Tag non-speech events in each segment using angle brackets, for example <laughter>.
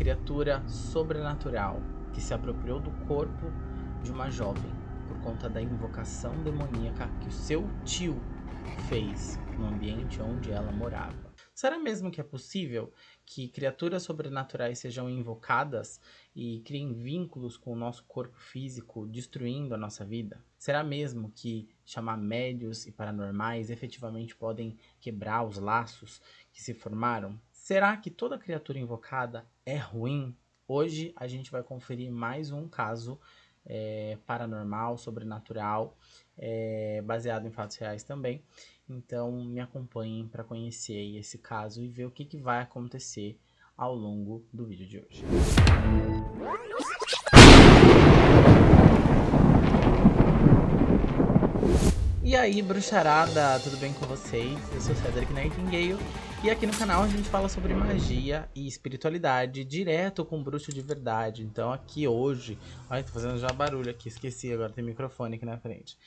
criatura sobrenatural que se apropriou do corpo de uma jovem por conta da invocação demoníaca que o seu tio fez no ambiente onde ela morava. Será mesmo que é possível que criaturas sobrenaturais sejam invocadas e criem vínculos com o nosso corpo físico, destruindo a nossa vida? Será mesmo que chamar médios e paranormais efetivamente podem quebrar os laços que se formaram? Será que toda criatura invocada é ruim? Hoje a gente vai conferir mais um caso é, paranormal, sobrenatural, é, baseado em fatos reais também. Então me acompanhem para conhecer esse caso e ver o que, que vai acontecer ao longo do vídeo de hoje. E aí, bruxarada, tudo bem com vocês? Eu sou Cedric Nightingale e aqui no canal a gente fala sobre magia e espiritualidade direto com bruxo de verdade. Então aqui hoje... Ai, tô fazendo já barulho aqui, esqueci, agora tem microfone aqui na frente.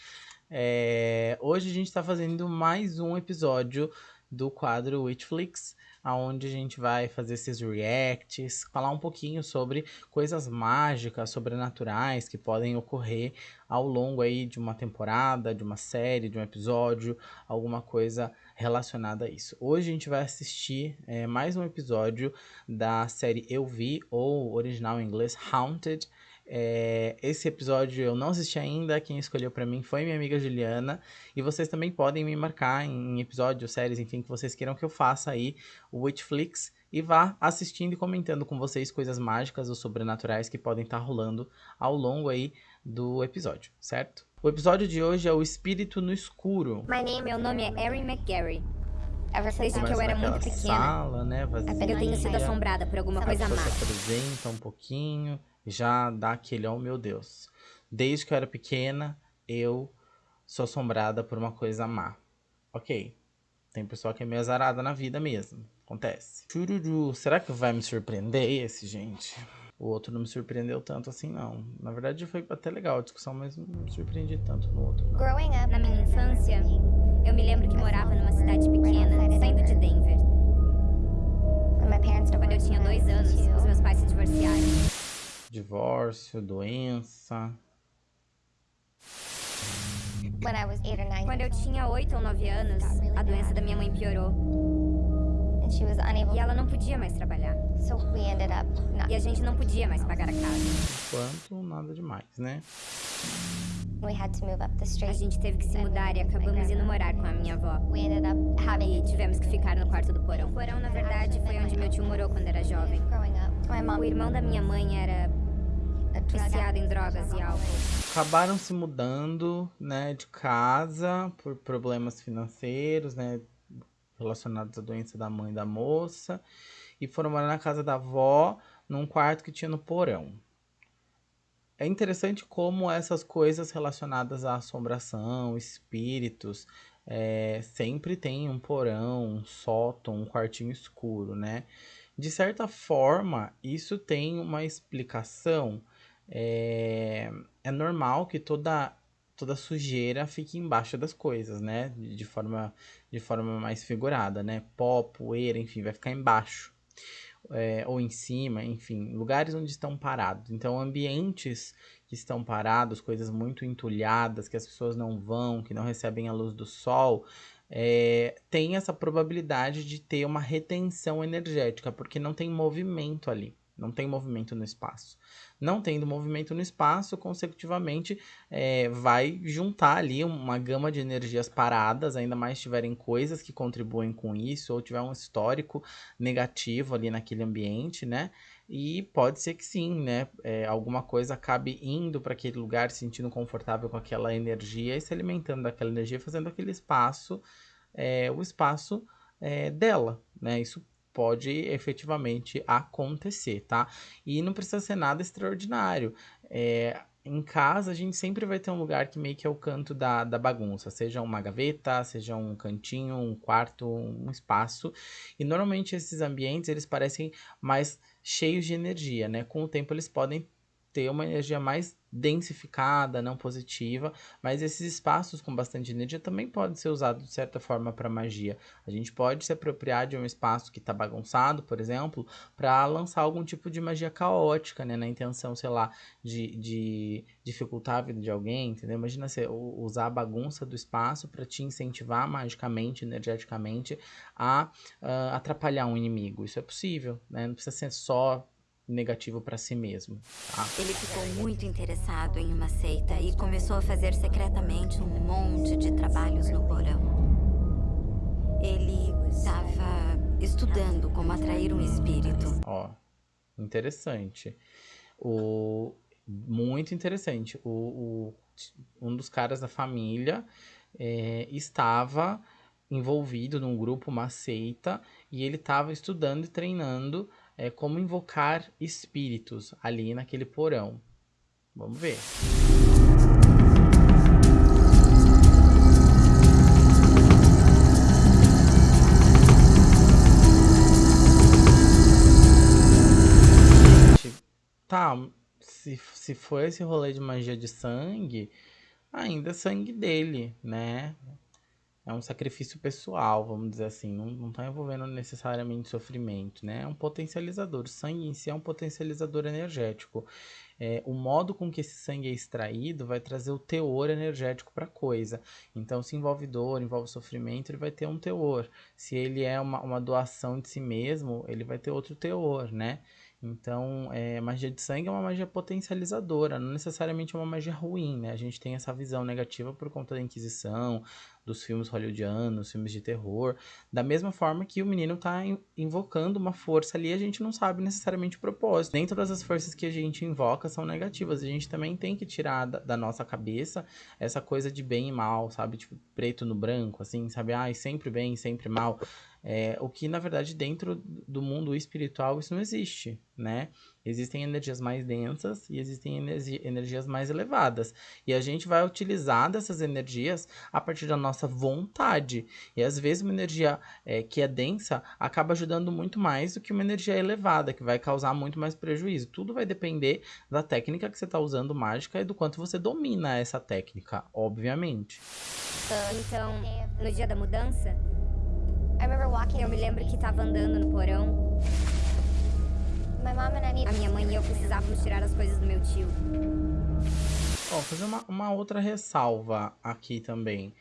É, hoje a gente está fazendo mais um episódio do quadro Witchflix, aonde a gente vai fazer esses reacts, falar um pouquinho sobre coisas mágicas, sobrenaturais que podem ocorrer ao longo aí de uma temporada, de uma série, de um episódio, alguma coisa relacionada a isso. Hoje a gente vai assistir é, mais um episódio da série Eu Vi, ou original em inglês Haunted, é, esse episódio eu não assisti ainda, quem escolheu para mim foi minha amiga Juliana. E vocês também podem me marcar em episódios, séries, enfim, que vocês queiram que eu faça aí o Witchflix. E vá assistindo e comentando com vocês coisas mágicas ou sobrenaturais que podem estar tá rolando ao longo aí do episódio, certo? O episódio de hoje é o Espírito no Escuro. My name, meu nome é Erin McGarry. Desde que eu era muito pequena, sala, né, vazia, eu tenho sido assombrada por alguma coisa má. Você apresenta um pouquinho já dá aquele, oh meu Deus. Desde que eu era pequena, eu sou assombrada por uma coisa má. Ok. Tem pessoa que é meio azarada na vida mesmo. Acontece. Chururu. Será que vai me surpreender esse, gente? O outro não me surpreendeu tanto assim, não. Na verdade, foi até legal a discussão, mas não me surpreendi tanto no outro. Não. Growing up, na minha infância, eu me lembro que morava numa cidade pequena, saindo de Denver. Quando eu tinha dois anos, os meus pais se divorciaram divórcio, doença. Quando eu tinha 8 ou 9 anos, a doença da minha mãe piorou. E ela não podia mais trabalhar. E a gente não podia mais pagar a casa. Enquanto nada demais, né? A gente teve que se mudar e acabamos indo morar com a minha avó. E tivemos que ficar no quarto do porão. O porão, na verdade, foi onde meu tio morou quando era jovem. O irmão da minha mãe era viciada em drogas e álcool. Acabaram se mudando, né, de casa por problemas financeiros, né, relacionados à doença da mãe da moça, e foram morar na casa da avó, num quarto que tinha no porão. É interessante como essas coisas relacionadas à assombração, espíritos, é, sempre tem um porão, um sótão, um quartinho escuro, né? De certa forma, isso tem uma explicação é, é normal que toda toda sujeira fique embaixo das coisas, né? De forma, de forma mais figurada, né? Pó, poeira, enfim, vai ficar embaixo. É, ou em cima, enfim, lugares onde estão parados. Então, ambientes que estão parados, coisas muito entulhadas, que as pessoas não vão, que não recebem a luz do sol, é, tem essa probabilidade de ter uma retenção energética, porque não tem movimento ali. Não tem movimento no espaço. Não tendo movimento no espaço, consecutivamente é, vai juntar ali uma gama de energias paradas, ainda mais tiverem coisas que contribuem com isso, ou tiver um histórico negativo ali naquele ambiente, né? E pode ser que sim, né? É, alguma coisa acabe indo para aquele lugar, se sentindo confortável com aquela energia e se alimentando daquela energia, fazendo aquele espaço, é, o espaço é, dela, né? Isso pode efetivamente acontecer, tá? E não precisa ser nada extraordinário. É, em casa, a gente sempre vai ter um lugar que meio que é o canto da, da bagunça, seja uma gaveta, seja um cantinho, um quarto, um espaço. E normalmente esses ambientes, eles parecem mais cheios de energia, né? Com o tempo eles podem ter uma energia mais densificada, não positiva, mas esses espaços com bastante energia também podem ser usados de certa forma para magia. A gente pode se apropriar de um espaço que está bagunçado, por exemplo, para lançar algum tipo de magia caótica, né, na intenção, sei lá, de, de dificultar a vida de alguém, entendeu? Imagina você usar a bagunça do espaço para te incentivar magicamente, energeticamente a uh, atrapalhar um inimigo. Isso é possível, né? Não precisa ser só negativo para si mesmo. Tá? Ele ficou muito interessado em uma seita e começou a fazer secretamente um monte de trabalhos no porão. Ele estava estudando como atrair um espírito. Ó, interessante. O muito interessante. O, o um dos caras da família é, estava envolvido num grupo, uma seita, e ele estava estudando e treinando é, como invocar espíritos ali naquele porão. Vamos ver. Tá, se, se for esse rolê de magia de sangue, ainda é sangue dele, né? É um sacrifício pessoal, vamos dizer assim, não está envolvendo necessariamente sofrimento, né? É um potencializador. O sangue em si é um potencializador energético. É, o modo com que esse sangue é extraído vai trazer o teor energético para a coisa. Então, se envolve dor, envolve sofrimento, ele vai ter um teor. Se ele é uma, uma doação de si mesmo, ele vai ter outro teor, né? Então, é, magia de sangue é uma magia potencializadora, não necessariamente é uma magia ruim, né? A gente tem essa visão negativa por conta da Inquisição, dos filmes hollywoodianos, filmes de terror. Da mesma forma que o menino tá invocando uma força ali, a gente não sabe necessariamente o propósito. Nem todas as forças que a gente invoca são negativas. A gente também tem que tirar da, da nossa cabeça essa coisa de bem e mal, sabe? Tipo, preto no branco, assim, sabe? Ai, sempre bem, sempre mal. É, o que, na verdade, dentro do mundo espiritual, isso não existe, né? Existem energias mais densas e existem energias mais elevadas. E a gente vai utilizar dessas energias a partir da nossa vontade. E às vezes uma energia é, que é densa acaba ajudando muito mais do que uma energia elevada, que vai causar muito mais prejuízo. Tudo vai depender da técnica que você está usando mágica e do quanto você domina essa técnica, obviamente. Então, no dia da mudança, eu me lembro que estava andando no porão a minha mãe e eu precisávamos tirar as coisas do meu tio. Ó, fazer uma, uma outra ressalva aqui também.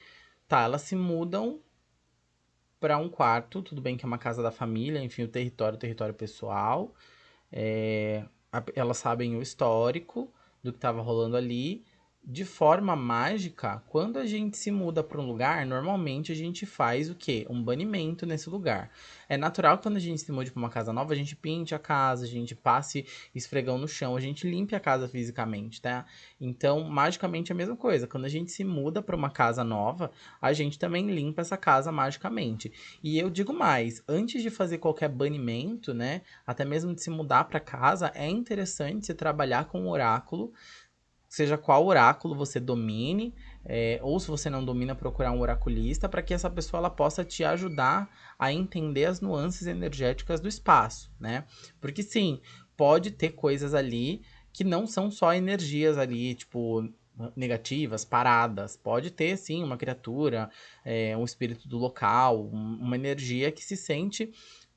Tá, elas se mudam para um quarto, tudo bem que é uma casa da família, enfim, o território, o território pessoal. É, elas sabem o histórico do que estava rolando ali de forma mágica, quando a gente se muda para um lugar, normalmente a gente faz o quê? Um banimento nesse lugar. É natural que quando a gente se mude para uma casa nova, a gente pinte a casa, a gente passe esfregão no chão, a gente limpe a casa fisicamente, tá? Então, magicamente é a mesma coisa. Quando a gente se muda para uma casa nova, a gente também limpa essa casa magicamente. E eu digo mais, antes de fazer qualquer banimento, né, até mesmo de se mudar para casa, é interessante se trabalhar com o oráculo seja qual oráculo você domine, é, ou se você não domina, procurar um oraculista, para que essa pessoa ela possa te ajudar a entender as nuances energéticas do espaço, né? Porque sim, pode ter coisas ali que não são só energias ali, tipo, negativas, paradas. Pode ter, sim, uma criatura, é, um espírito do local, um, uma energia que se sente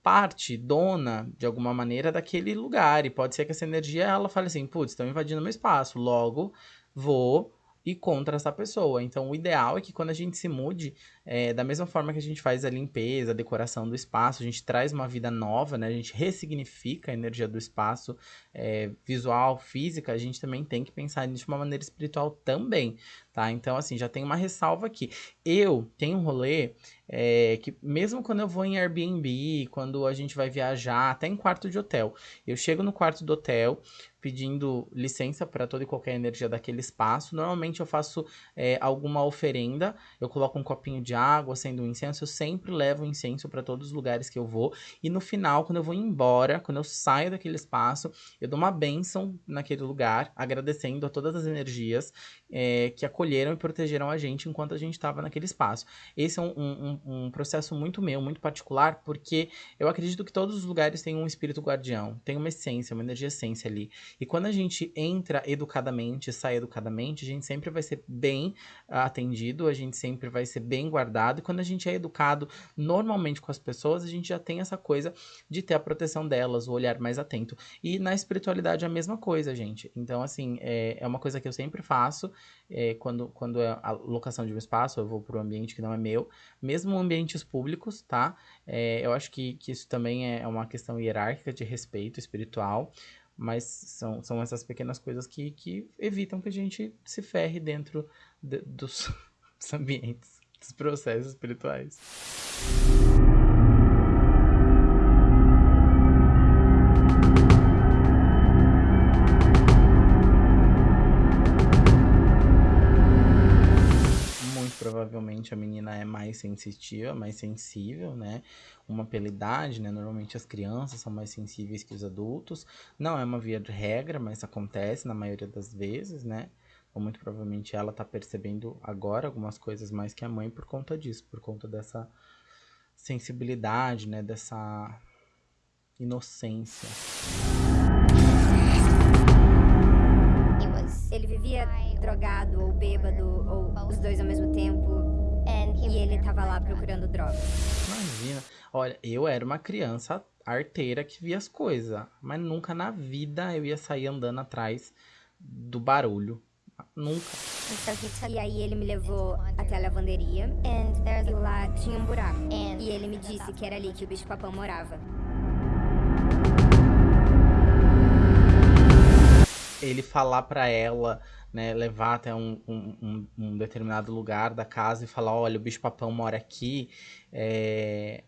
parte, dona, de alguma maneira, daquele lugar. E pode ser que essa energia, ela fale assim, putz, estão invadindo meu espaço, logo vou ir contra essa pessoa. Então, o ideal é que quando a gente se mude, é, da mesma forma que a gente faz a limpeza, a decoração do espaço, a gente traz uma vida nova, né? A gente ressignifica a energia do espaço é, visual, física, a gente também tem que pensar nisso de uma maneira espiritual também, tá? Então, assim, já tem uma ressalva aqui. Eu tenho um rolê é, que mesmo quando eu vou em Airbnb, quando a gente vai viajar, até em quarto de hotel, eu chego no quarto do hotel, pedindo licença para toda e qualquer energia daquele espaço. Normalmente eu faço é, alguma oferenda, eu coloco um copinho de água, acendo um incenso, eu sempre levo incenso para todos os lugares que eu vou. E no final, quando eu vou embora, quando eu saio daquele espaço, eu dou uma bênção naquele lugar, agradecendo a todas as energias é, que acolheram e protegeram a gente enquanto a gente estava naquele espaço. Esse é um, um, um, processo muito meu, muito particular, porque eu acredito que todos os lugares têm um espírito guardião, tem uma essência, uma energia essência ali. E quando a gente entra educadamente, sai educadamente, a gente sempre vai ser bem atendido, a gente sempre vai ser bem guardado. E quando a gente é educado normalmente com as pessoas, a gente já tem essa coisa de ter a proteção delas, o olhar mais atento. E na espiritualidade é a mesma coisa, gente. Então, assim, é, é uma coisa que eu sempre faço é, quando, quando é a locação de um espaço, eu vou para um ambiente que não é meu, mesmo ambientes públicos, tá? É, eu acho que, que isso também é uma questão hierárquica de respeito espiritual, mas são, são essas pequenas coisas que, que evitam que a gente se ferre dentro de, dos, <laughs> dos ambientes, dos processos espirituais. provavelmente a menina é mais sensitiva, mais sensível, né? Uma pela idade, né? Normalmente as crianças são mais sensíveis que os adultos. Não é uma via de regra, mas acontece na maioria das vezes, né? Ou muito provavelmente ela tá percebendo agora algumas coisas mais que a mãe por conta disso, por conta dessa sensibilidade, né? Dessa inocência. Ele vivia drogado ou bêbado ou os dois ao mesmo tempo e ele tava lá procurando droga. Imagina. Olha, eu era uma criança arteira que via as coisas, mas nunca na vida eu ia sair andando atrás do barulho. Nunca. E aí ele me levou até a lavanderia e lá tinha um buraco. E ele me disse que era ali que o bicho papão morava. Ele falar para ela né, levar até um, um, um, determinado lugar da casa e falar, olha, o bicho-papão mora aqui, é,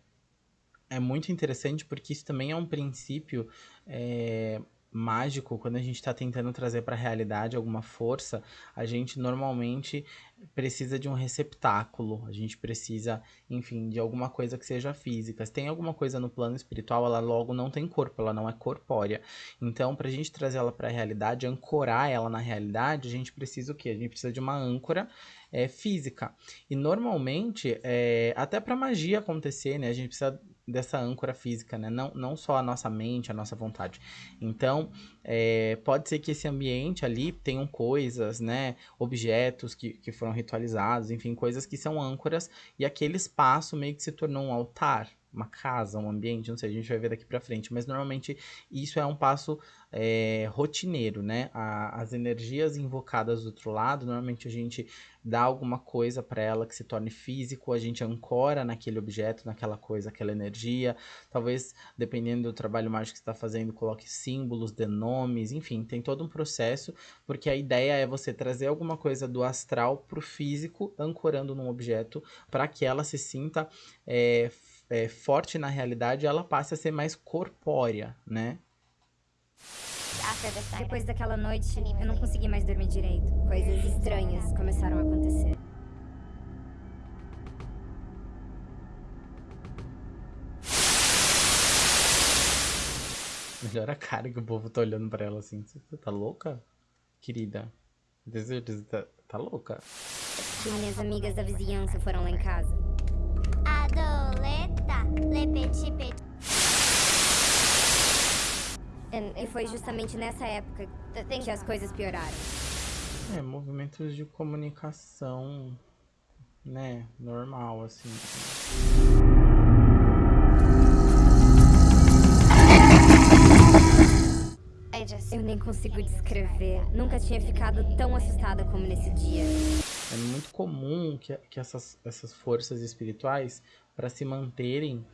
é muito interessante porque isso também é um princípio é, mágico, quando a gente está tentando trazer para a realidade alguma força, a gente normalmente precisa de um receptáculo, a gente precisa, enfim, de alguma coisa que seja física. Se tem alguma coisa no plano espiritual, ela logo não tem corpo, ela não é corpórea. Então, para a gente trazer ela para a realidade, ancorar ela na realidade, a gente precisa o quê? A gente precisa de uma âncora é, física. E normalmente, é, até para magia acontecer, né, a gente precisa dessa âncora física, né? Não, não só a nossa mente, a nossa vontade. Então, é, pode ser que esse ambiente ali tenham coisas, né? Objetos que, que foram ritualizados, enfim, coisas que são âncoras, e aquele espaço meio que se tornou um altar, uma casa, um ambiente, não sei, a gente vai ver daqui para frente, mas normalmente isso é um passo é, rotineiro, né? A, as energias invocadas do outro lado, normalmente a gente dá alguma coisa para ela que se torne físico, a gente ancora naquele objeto, naquela coisa, aquela energia. Talvez, dependendo do trabalho mágico que está fazendo, coloque símbolos, dê nomes, enfim, tem todo um processo, porque a ideia é você trazer alguma coisa do astral para o físico, ancorando num objeto, para que ela se sinta é, é, forte na realidade, ela passe a ser mais corpórea, né? Depois daquela noite, eu não consegui mais dormir direito. Coisas estranhas começaram a acontecer. Melhor a cara que o povo tá olhando pra ela assim. Você tá louca? Querida. Tem certeza tá, tá louca? Minhas amigas da vizinhança foram lá em casa. Adoleta, le petit petit. E foi justamente nessa época que as coisas pioraram. É, movimentos de comunicação, né, normal, assim. Eu nem consigo descrever. Nunca tinha ficado tão assustada como nesse dia. É muito comum que, que essas, essas forças espirituais, para se manterem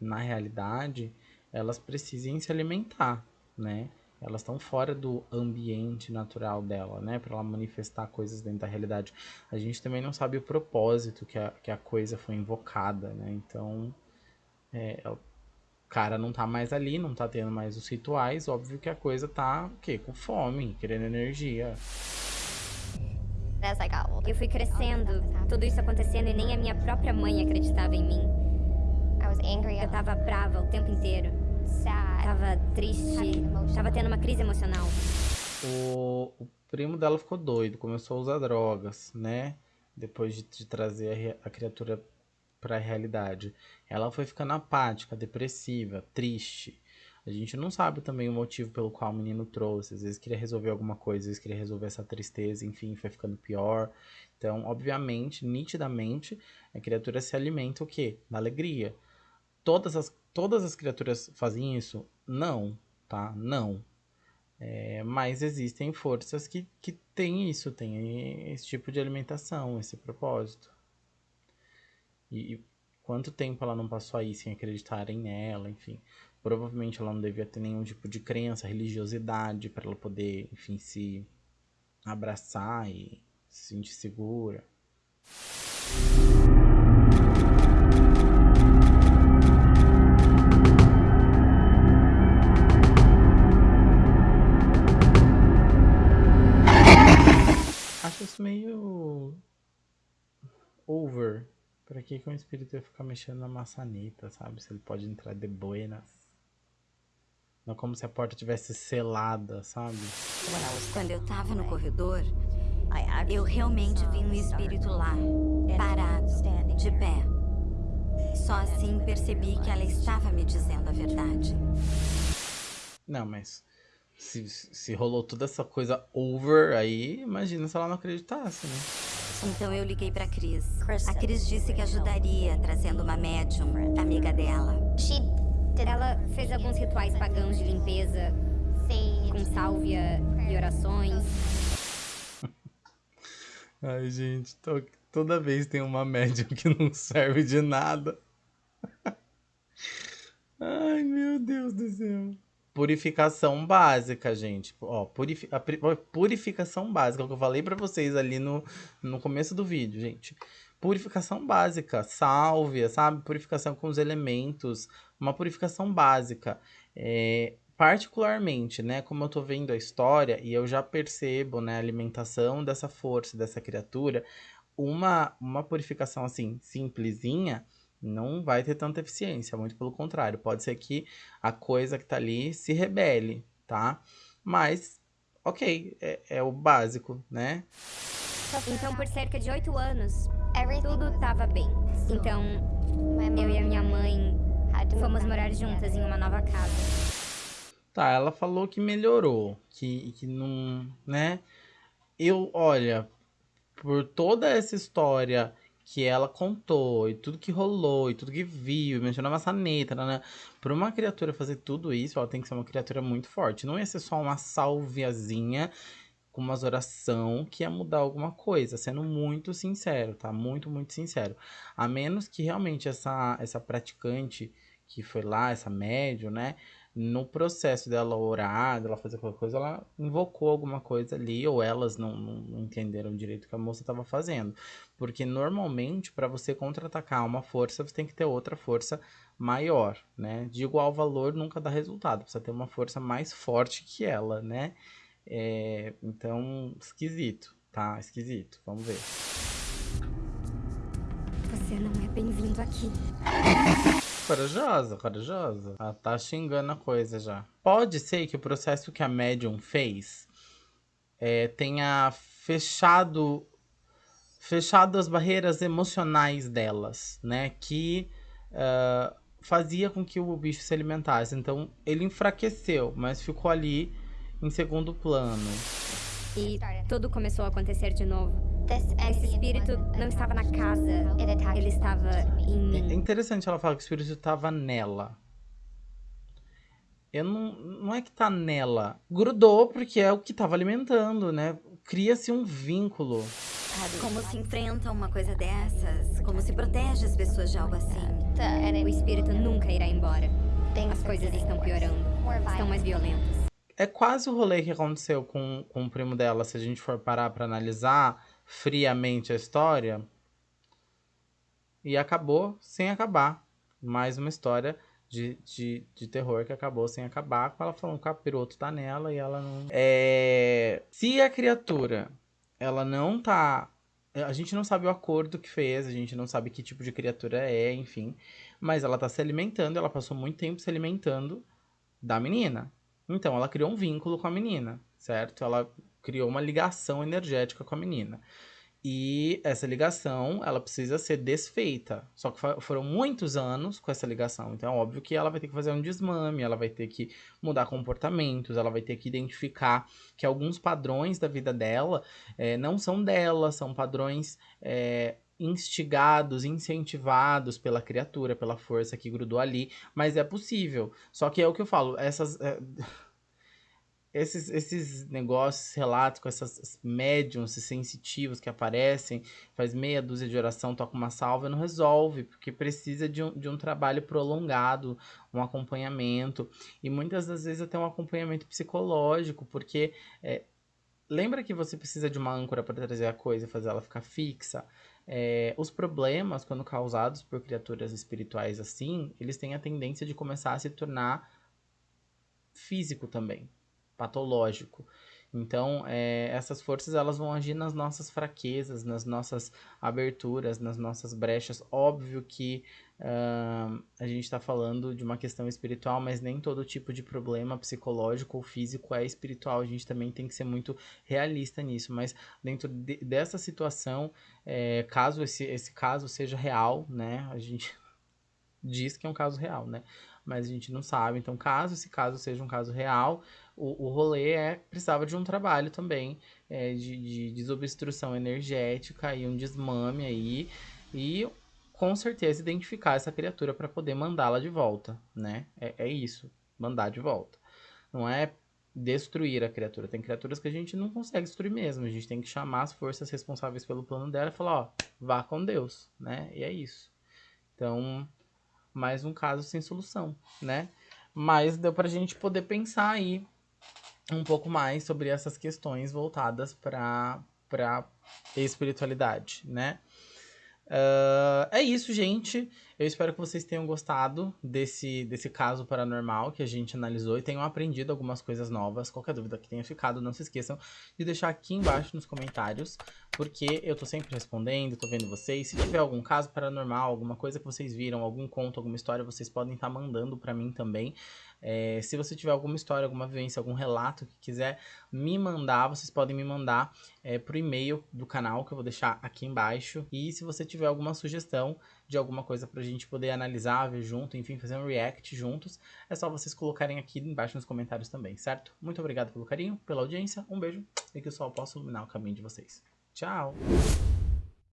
na realidade, elas precisem se alimentar, né? Elas estão fora do ambiente natural dela, né? Para ela manifestar coisas dentro da realidade. A gente também não sabe o propósito que a, que a coisa foi invocada, né? Então, é, o cara não tá mais ali, não tá tendo mais os rituais. Óbvio que a coisa tá, o quê? Com fome, querendo energia. Eu fui crescendo, tudo isso acontecendo e nem a minha própria mãe acreditava em mim. Eu tava brava o tempo inteiro tava triste, tava tendo uma crise emocional. O, o primo dela ficou doido, começou a usar drogas, né? depois de, de trazer a, a criatura para a realidade. Ela foi ficando apática, depressiva, triste. A gente não sabe também o motivo pelo qual o menino trouxe. Às vezes queria resolver alguma coisa, às vezes queria resolver essa tristeza, enfim, foi ficando pior. Então, obviamente, nitidamente, a criatura se alimenta o quê? Da alegria. Todas as, todas as criaturas fazem isso? Não, tá? Não. É, mas existem forças que, que têm isso, têm esse tipo de alimentação, esse propósito. E, e quanto tempo ela não passou aí sem acreditarem nela, enfim. Provavelmente ela não devia ter nenhum tipo de crença, religiosidade para ela poder, enfim, se abraçar e se sentir segura. Acho isso meio over. Pra que, que um espírito ia ficar mexendo na maçaneta, sabe? Se ele pode entrar de buenas. Não é como se a porta tivesse selada, sabe? Quando eu tava no corredor, eu realmente vi um espírito lá, parado, de pé. Só assim percebi que ela estava me dizendo a verdade. Não, mas se, se rolou toda essa coisa over aí, imagina se ela não acreditasse, né? Então eu liguei pra Cris. A Cris disse que ajudaria, trazendo uma médium, amiga dela. Ela fez alguns rituais pagãos de limpeza, com sálvia e orações. <laughs> Ai, gente, tô, toda vez tem uma médium que não serve de nada. <laughs> Ai, meu Deus do céu. Purificação básica, gente. Ó, purifi a purificação básica, que eu falei para vocês ali no, no começo do vídeo, gente purificação básica, sálvia, sabe? Purificação com os elementos, uma purificação básica. É, particularmente, né, como eu tô vendo a história e eu já percebo, né, a alimentação dessa força, dessa criatura, uma, uma purificação assim, simplesinha, não vai ter tanta eficiência, muito pelo contrário, pode ser que a coisa que tá ali se rebele, tá? Mas, ok, é, é o básico, né? Então, por cerca de oito anos, tudo estava bem. Então, eu e a minha mãe fomos morar juntas em uma nova casa. Tá, ela falou que melhorou, que, que não, né? Eu, olha, por toda essa história que ela contou, e tudo que rolou, e tudo que viu, mencionou a maçaneta, né? Por uma criatura fazer tudo isso, ela tem que ser uma criatura muito forte. Não ia ser só uma salviazinha com umas oração que ia mudar alguma coisa, sendo muito sincero, tá? Muito, muito sincero. A menos que realmente essa, essa praticante que foi lá, essa médium, né? No processo dela orar, dela fazer qualquer coisa, ela invocou alguma coisa ali, ou elas não, não, entenderam direito o que a moça estava fazendo. Porque normalmente, para você contra-atacar uma força, você tem que ter outra força maior, né? De igual valor nunca dá resultado, precisa ter uma força mais forte que ela, né? É, então, esquisito, tá? Esquisito. Vamos ver. Você não é bem-vindo aqui. Corajosa, corajosa. Ela tá xingando a coisa já. Pode ser que o processo que a médium fez é, tenha fechado fechado as barreiras emocionais delas, né? Que uh, fazia com que o bicho se alimentasse. Então, ele enfraqueceu, mas ficou ali em segundo plano. E tudo começou a acontecer de novo. Esse espírito não estava na casa, ele estava em mim. É interessante ela falar que o espírito estava nela. Eu não, não é que tá nela. Grudou porque é o que estava alimentando, né? Cria-se um vínculo. Como se enfrenta uma coisa dessas? Como se protege as pessoas de algo assim? O espírito nunca irá embora. As coisas estão piorando. Estão mais violentas é quase o rolê que aconteceu com, com o primo dela, se a gente for parar para analisar friamente a história. E acabou sem acabar. Mais uma história de, de, de terror que acabou sem acabar, com ela falando que o capiroto tá nela e ela não. É... Se a criatura ela não tá. A gente não sabe o acordo que fez, a gente não sabe que tipo de criatura é, enfim. Mas ela tá se alimentando, ela passou muito tempo se alimentando da menina. Então, ela criou um vínculo com a menina, certo? Ela criou uma ligação energética com a menina. E essa ligação, ela precisa ser desfeita. Só que foram muitos anos com essa ligação. Então, é óbvio que ela vai ter que fazer um desmame, ela vai ter que mudar comportamentos, ela vai ter que identificar que alguns padrões da vida dela é, não são dela, são padrões é, instigados, incentivados pela criatura, pela força que grudou ali. Mas é possível. Só que é o que eu falo, essas. É esses, esses negócios, relatos com essas médiums sensitivos que aparecem, faz meia dúzia de oração, toca uma salva, não resolve, porque precisa de um, de um trabalho prolongado, um acompanhamento, e muitas das vezes até um acompanhamento psicológico, porque é, lembra que você precisa de uma âncora para trazer a coisa e fazer ela ficar fixa? É, os problemas, quando causados por criaturas espirituais assim, eles têm a tendência de começar a se tornar físico também patológico. Então, é, essas forças elas vão agir nas nossas fraquezas, nas nossas aberturas, nas nossas brechas. Óbvio que uh, a gente está falando de uma questão espiritual, mas nem todo tipo de problema psicológico ou físico é espiritual. A gente também tem que ser muito realista nisso. Mas dentro de, dessa situação, é, caso esse, esse caso seja real, né? A gente <laughs> diz que é um caso real, né? Mas a gente não sabe. Então, caso esse caso seja um caso real, o, o rolê é precisava de um trabalho também é, de, de desobstrução energética e um desmame aí. E com certeza identificar essa criatura para poder mandá-la de volta, né? É, é isso, mandar de volta. Não é destruir a criatura. Tem criaturas que a gente não consegue destruir mesmo. A gente tem que chamar as forças responsáveis pelo plano dela e falar, ó, vá com Deus, né? E é isso. Então, mais um caso sem solução, né? Mas deu pra gente poder pensar aí um pouco mais sobre essas questões voltadas para para espiritualidade, né? Uh, é isso, gente. Eu espero que vocês tenham gostado desse, desse caso paranormal que a gente analisou e tenham aprendido algumas coisas novas. Qualquer dúvida que tenha ficado, não se esqueçam de deixar aqui embaixo nos comentários, porque eu tô sempre respondendo, tô vendo vocês. Se tiver algum caso paranormal, alguma coisa que vocês viram, algum conto, alguma história, vocês podem estar tá mandando para mim também. É, se você tiver alguma história, alguma vivência, algum relato que quiser me mandar, vocês podem me mandar é, pro e-mail do canal que eu vou deixar aqui embaixo. E se você tiver alguma sugestão de alguma coisa pra gente poder analisar, ver junto, enfim, fazer um react juntos, é só vocês colocarem aqui embaixo nos comentários também, certo? Muito obrigado pelo carinho, pela audiência, um beijo e que o sol possa iluminar o caminho de vocês. Tchau!